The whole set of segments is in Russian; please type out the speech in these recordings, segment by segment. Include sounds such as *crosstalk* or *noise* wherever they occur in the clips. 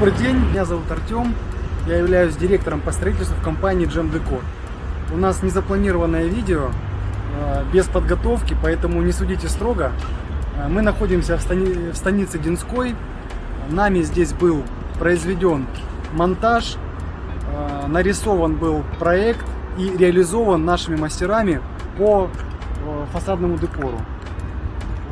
Добрый день, меня зовут Артем. Я являюсь директором по строительству в компании Jam Decor. У нас незапланированное видео, э, без подготовки, поэтому не судите строго. Э, Мы находимся в, стани- в станице Динской. Нами здесь был произведен монтаж, э, нарисован был проект и реализован нашими мастерами по фасадному декору.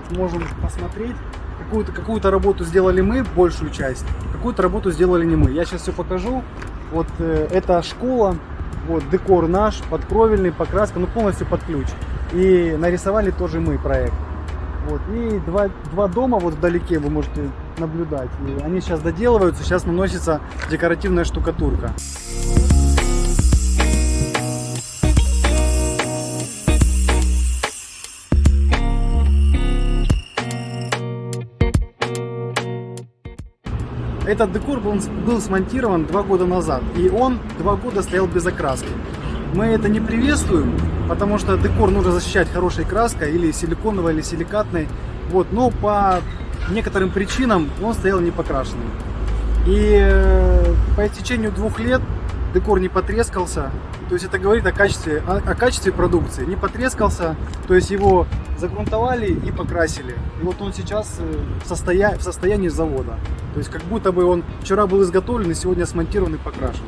Вот можем посмотреть. Какую-то какую работу сделали мы, большую часть, какую-то работу сделали не мы. Я сейчас все покажу. Вот э, это школа, вот декор наш, подкровельный, покраска, ну полностью под ключ. И нарисовали тоже мы проект. Вот. И два, два дома вот вдалеке вы можете наблюдать. И они сейчас доделываются, сейчас наносится декоративная штукатурка. Этот декор был, был смонтирован два года назад, и он два года стоял без окраски. Мы это не приветствуем, потому что декор нужно защищать хорошей краской, или силиконовой, или силикатной. Вот, но по некоторым причинам он стоял не покрашенным. И э, по истечению двух лет декор не потрескался. То есть это говорит о качестве, о, о качестве продукции. Не потрескался, то есть его загрунтовали и покрасили. И вот он сейчас э, в, состоя... в состоянии завода. То есть как будто бы он вчера был изготовлен и сегодня смонтирован и покрашен.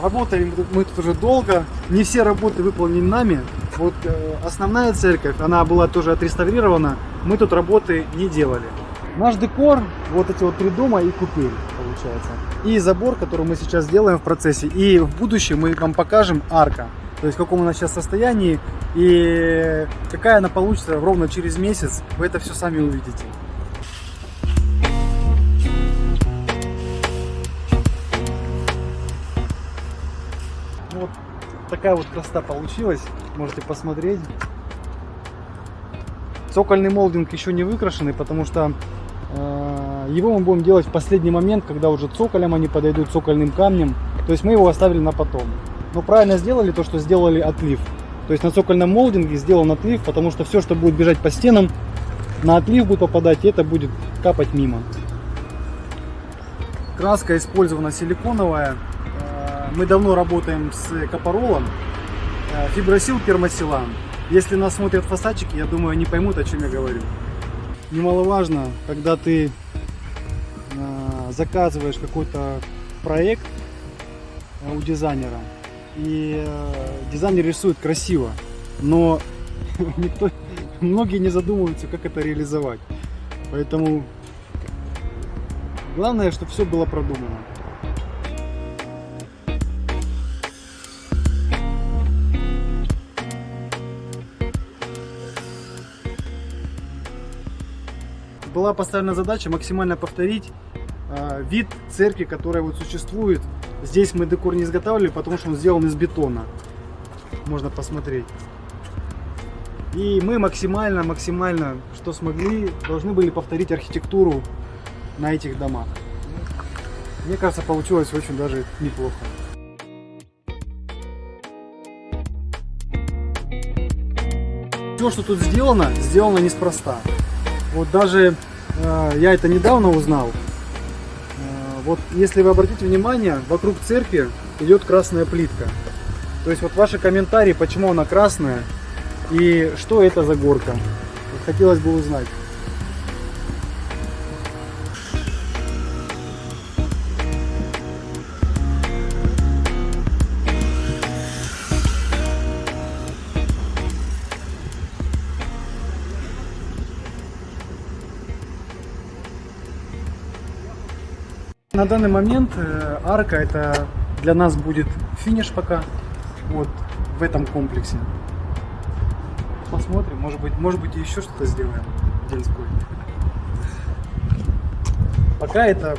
Работали мы тут уже долго. Не все работы выполнены нами. Вот э, основная церковь, она была тоже отреставрирована. Мы тут работы не делали. Наш декор, вот эти вот три дома и купель получается. И забор, который мы сейчас делаем в процессе. И в будущем мы вам покажем арка. То есть в каком она сейчас состоянии и какая она получится ровно через месяц. Вы это все сами увидите. Вот такая вот красота получилась. Можете посмотреть. Цокольный молдинг еще не выкрашенный, потому что э, его мы будем делать в последний момент, когда уже цоколем они подойдут цокольным камнем. То есть мы его оставили на потом. Но правильно сделали то, что сделали отлив. То есть на цокольном молдинге сделан отлив, потому что все, что будет бежать по стенам, на отлив будет попадать, и это будет капать мимо. Краска использована силиконовая. Э, Мы давно работаем с капоролом. Э, Фибросил пермосилан. Если нас смотрят фасадчики, я думаю, они поймут, о чем я говорю. Немаловажно, когда ты э, заказываешь какой-то проект у дизайнера, и э, дизайнер рисует красиво, но *laughs* никто, многие не задумываются, как это реализовать. Поэтому главное, чтобы все было продумано. Была поставлена задача максимально повторить э, вид церкви, которая вот существует. Здесь мы декор не изготавливали, потому что он сделан из бетона. Можно посмотреть. И мы максимально, максимально, что смогли, должны были повторить архитектуру на этих домах. Мне кажется, получилось очень даже неплохо. Все, что тут сделано, сделано неспроста. Вот даже э, я это недавно узнал. Вот если вы обратите внимание, вокруг церкви идет красная плитка. То есть вот ваши комментарии, почему она красная и что это за горка. Хотелось бы узнать. На данный момент э, арка это для нас будет финиш пока вот в этом комплексе. Посмотрим, может быть, может быть еще что-то сделаем в Динской. Пока это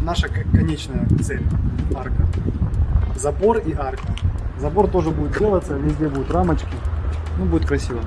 наша конечная цель арка. Забор и арка. Забор тоже будет делаться, везде будут рамочки. Ну будет красиво.